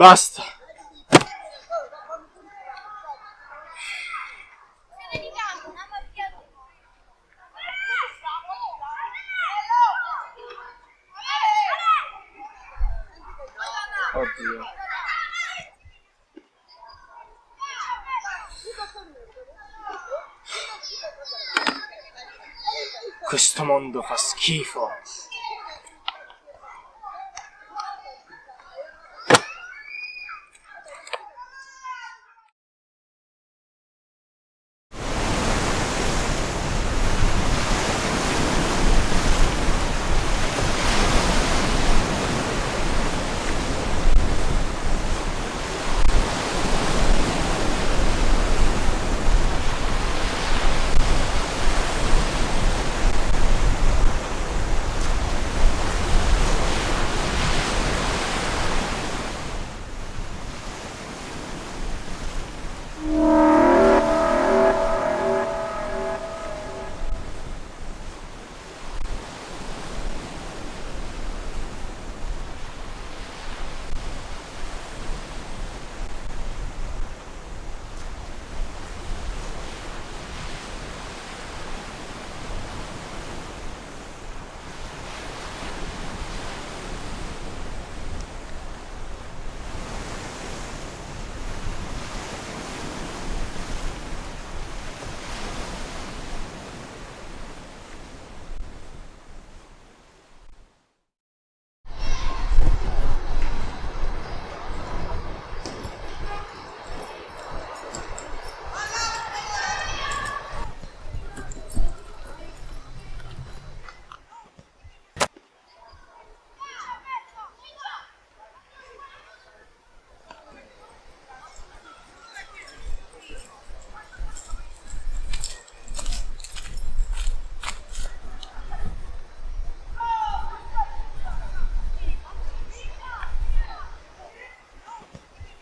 Basta. Oddio. Questo mondo fa schifo.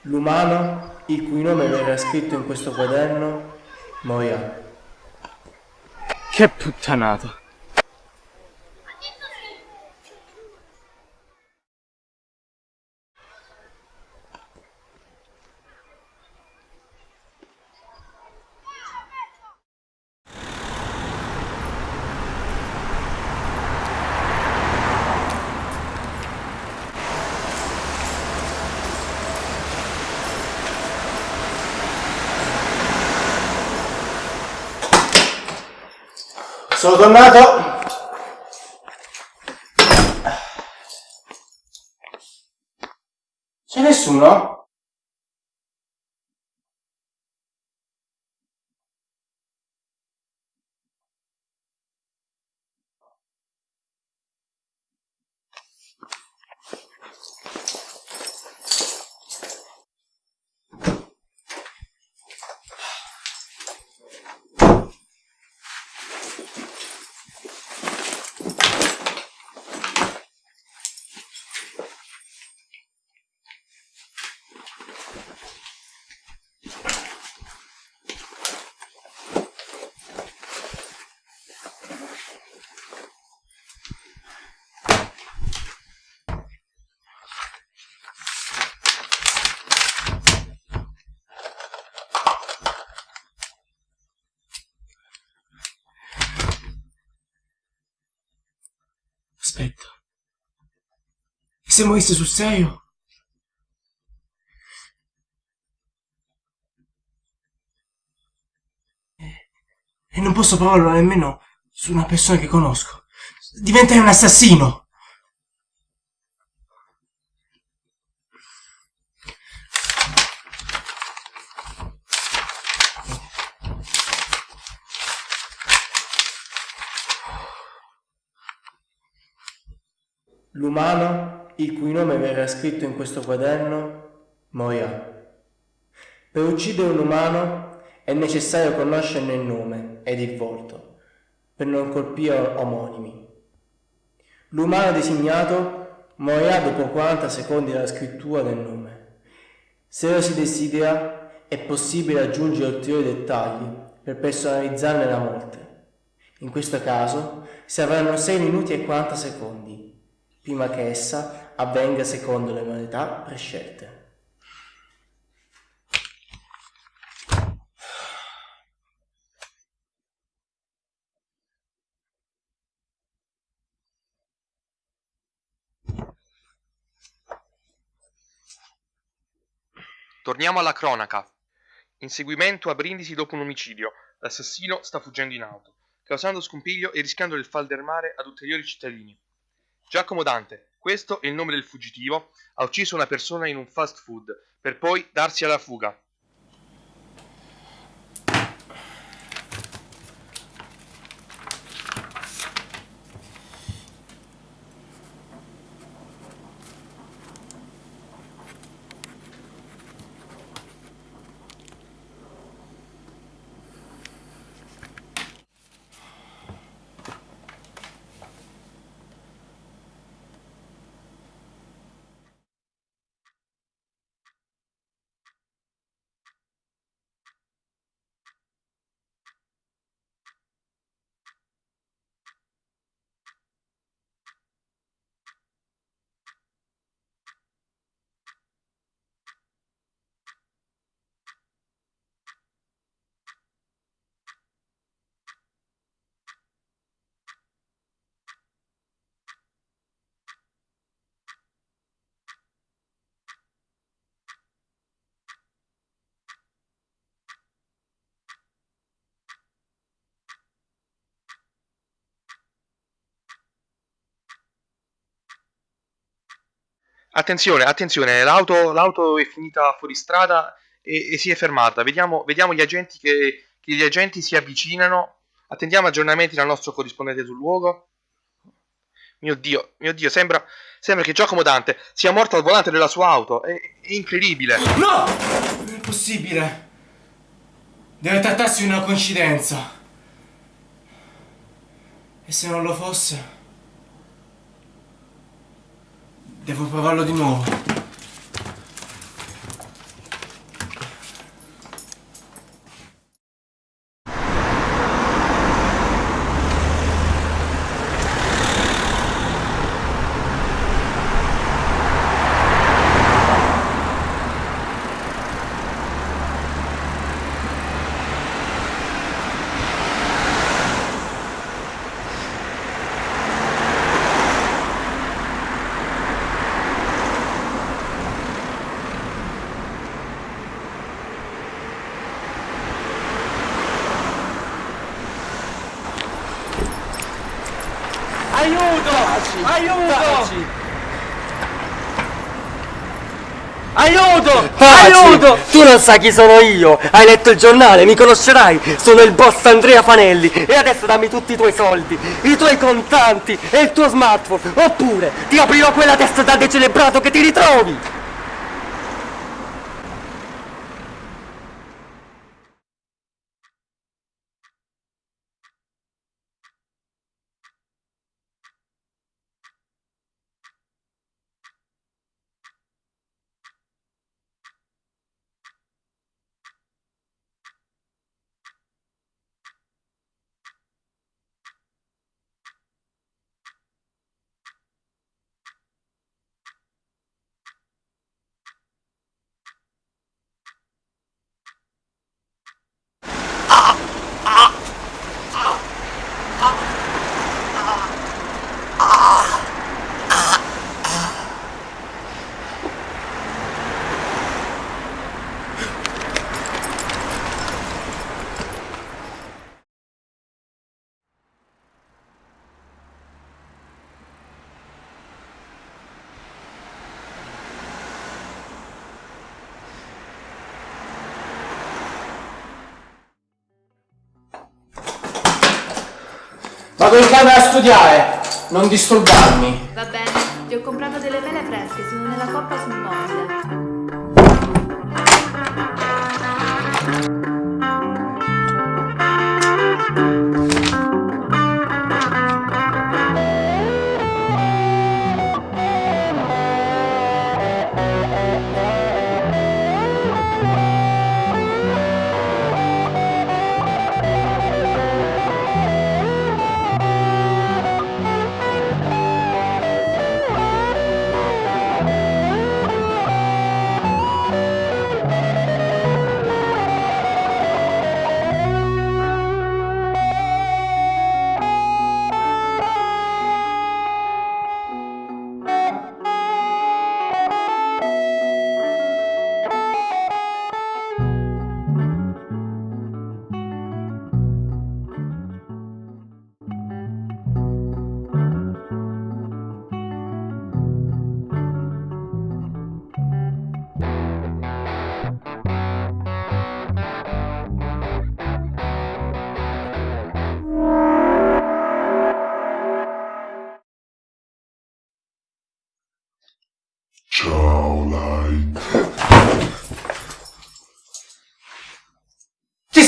L'umano, il cui nome verrà scritto in questo quaderno, morirà. Che puttanata. Sono tornato. C'è nessuno? Se morisse sul serio? E- E non posso provarlo nemmeno su una persona che conosco. Diventai un assassino. L'umano, il cui nome verrà scritto in questo quaderno, morirà. Per uccidere un umano è necessario conoscerne il nome ed il volto, per non colpire omonimi. L'umano designato morirà dopo 40 secondi dalla scrittura del nome. Se lo si desidera, è possibile aggiungere ulteriori dettagli per personalizzarne la morte. In questo caso si avranno 6 minuti e 40 secondi, prima che essa avvenga secondo le modalità prescelte. Torniamo alla cronaca. Inseguimento a Brindisi dopo un omicidio. L'assassino sta fuggendo in auto, causando scompiglio e rischiando il fal del mare ad ulteriori cittadini. Giacomo Dante, questo è il nome del fuggitivo, ha ucciso una persona in un fast food per poi darsi alla fuga. Attenzione, attenzione, l'auto, l'auto è finita fuori strada e, e si è fermata. Vediamo, vediamo gli agenti che, che gli agenti si avvicinano. Attendiamo aggiornamenti dal nostro corrispondente sul luogo. Mio Dio, mio Dio, sembra, sembra che Giacomo Dante sia morto al volante della sua auto. È, è incredibile. No! Non è possibile. Deve trattarsi di una coincidenza. E se non lo fosse? Devo provarlo di nuovo. Aiuto! Aiuto! Aiuto! Taci! Aiuto! Tu non sai chi sono io! Hai letto il giornale, mi conoscerai! Sono il boss Andrea Fanelli e adesso dammi tutti i tuoi soldi, i tuoi contanti e il tuo smartphone! Oppure ti aprirò quella testa da decelebrato che ti ritrovi! Vado in camera a studiare, non disturbarmi. Va bene, ti ho comprato delle mele fresche, sono nella coppa sul mobile.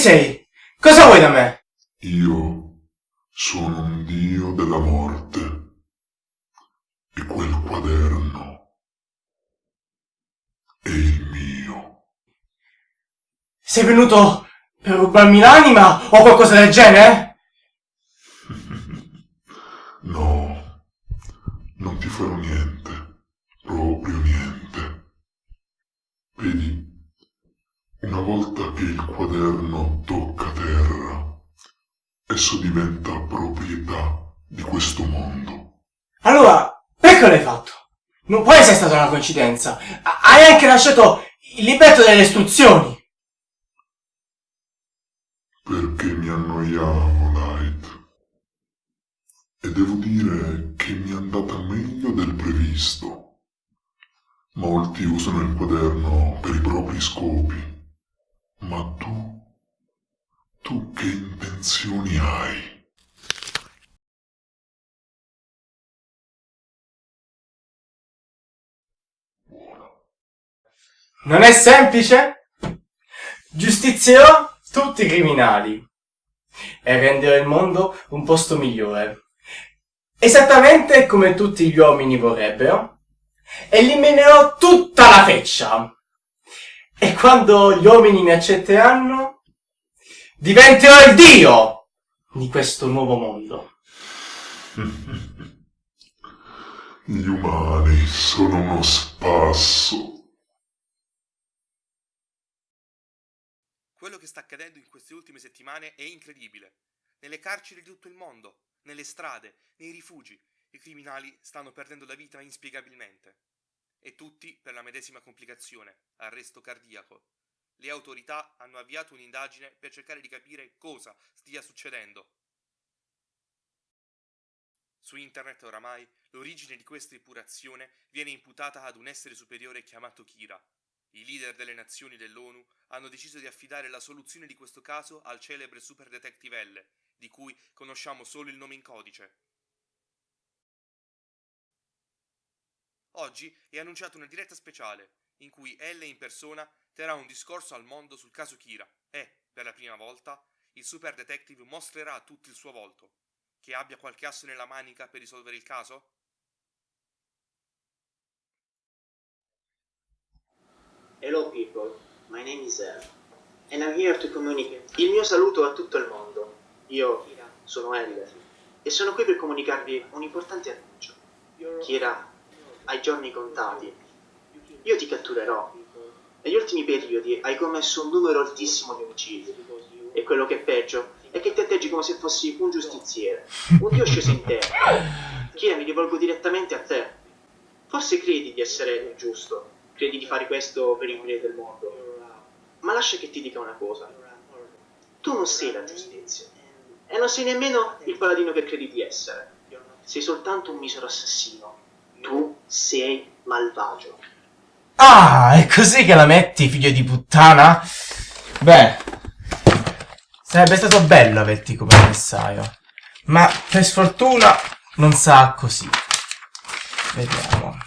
Sei? Cosa vuoi da me? Io sono un dio della morte. E quel quaderno è il mio. Sei venuto per rubarmi l'anima o qualcosa del genere? No, non ti farò niente, proprio niente. Vedi, una volta che il quaderno tocca terra, esso diventa proprietà di questo mondo. Allora, perché l'hai fatto? Non può essere stata una coincidenza. Ha- Hai anche lasciato il libretto delle istruzioni. Perché mi annoiavo, Light. E devo dire che mi è andata meglio del previsto. Molti usano il quaderno per i propri scopi. Ma tu, tu che intenzioni hai? Non è semplice? Giustizierò tutti i criminali e renderò il mondo un posto migliore. Esattamente come tutti gli uomini vorrebbero. Eliminerò tutta la feccia. E quando gli uomini mi accetteranno, diventerò il dio di questo nuovo mondo. Gli umani sono uno spasso. Quello che sta accadendo in queste ultime settimane è incredibile. Nelle carceri di tutto il mondo, nelle strade, nei rifugi, i criminali stanno perdendo la vita inspiegabilmente. E tutti per la medesima complicazione, arresto cardiaco. Le autorità hanno avviato un'indagine per cercare di capire cosa stia succedendo. Su internet oramai l'origine di questa epurazione viene imputata ad un essere superiore chiamato Kira. I leader delle nazioni dell'ONU hanno deciso di affidare la soluzione di questo caso al celebre Super Detective L, di cui conosciamo solo il nome in codice. Oggi è annunciata una diretta speciale, in cui L in persona terrà un discorso al mondo sul caso Kira e, per la prima volta, il Super Detective mostrerà a tutti il suo volto. Che abbia qualche asso nella manica per risolvere il caso? Hello people, my name is El and I'm here to communicate. Il mio saluto a tutto il mondo. Io sono El e sono qui per comunicarvi un importante annuncio. Kira, hai giorni contati. Io ti catturerò. Negli ultimi periodi hai commesso un numero altissimo di omicidi. E quello che è peggio è che ti atteggi come se fossi un giustiziere, un dio sceso in terra. Kira, mi rivolgo direttamente a te. Forse credi di essere giusto, credi di fare questo per il bene del mondo. Ma lascia che ti dica una cosa. Tu non sei la giustizia. E non sei nemmeno il paladino che credi di essere. Sei soltanto un misero assassino. Tu sei malvagio. Ah, è così che la metti, figlio di puttana? Beh, sarebbe stato bello averti come avversario. Ma per sfortuna non sarà così. Vediamo.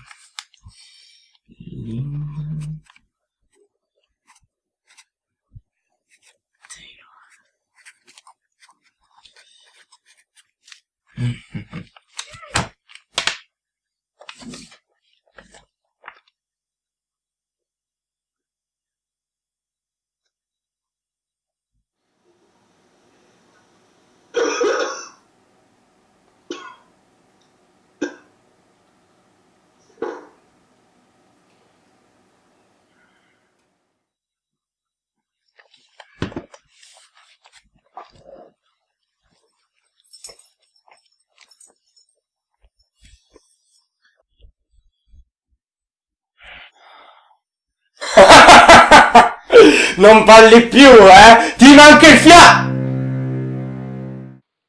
Non parli più, eh? Ti manca il fia...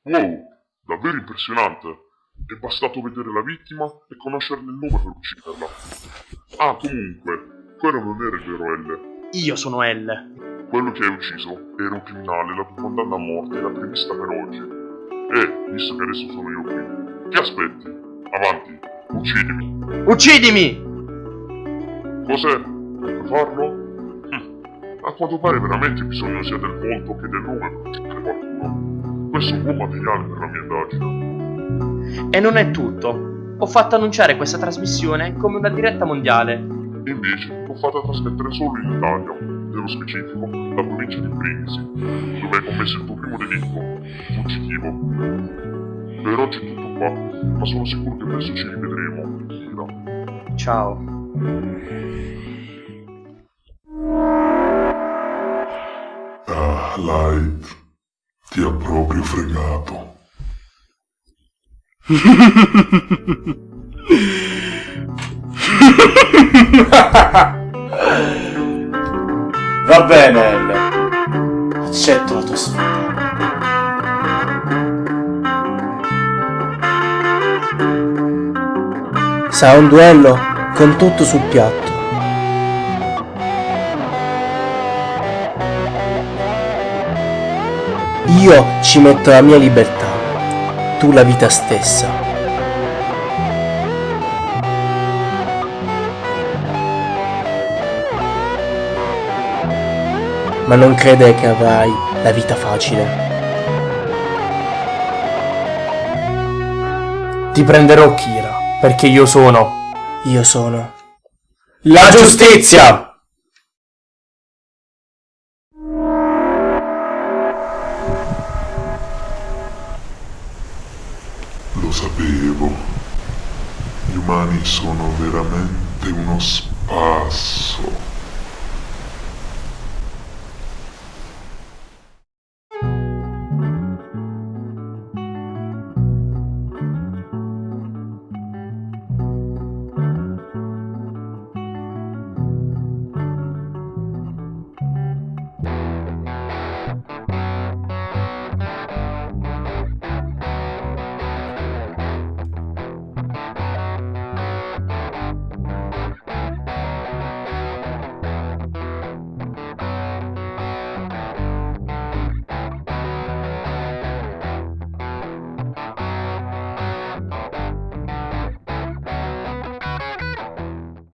Wow, davvero impressionante. È bastato vedere la vittima e conoscerne il nome per ucciderla. Ah, comunque, quello non era il vero L. Io sono L. Quello che hai ucciso era un criminale, la tua condanna a morte era prevista per oggi. E, visto che adesso sono io qui, che aspetti? Avanti, uccidimi. Uccidimi! Cos'è? Puoi farlo? Quanto pare veramente bisogno sia del volto che del nome per uccidere qualcuno. Questo è un buon materiale per la mia indagine. E non è tutto. Ho fatto annunciare questa trasmissione come una diretta mondiale. E invece l'ho fatta trasmettere solo in Italia, nello specifico la provincia di Brindisi, dove hai commesso il tuo primo delitto fuggitivo. Per oggi è tutto qua, ma sono sicuro che presto ci rivedremo. Ciao. Light, ti ha proprio fregato. Va bene, L. Accetto la tua sfida. Sarà un duello con tutto sul piatto. Io ci metto la mia libertà, tu la vita stessa. Ma non credere che avrai la vita facile. Ti prenderò Kira, perché io sono Io sono la giustizia!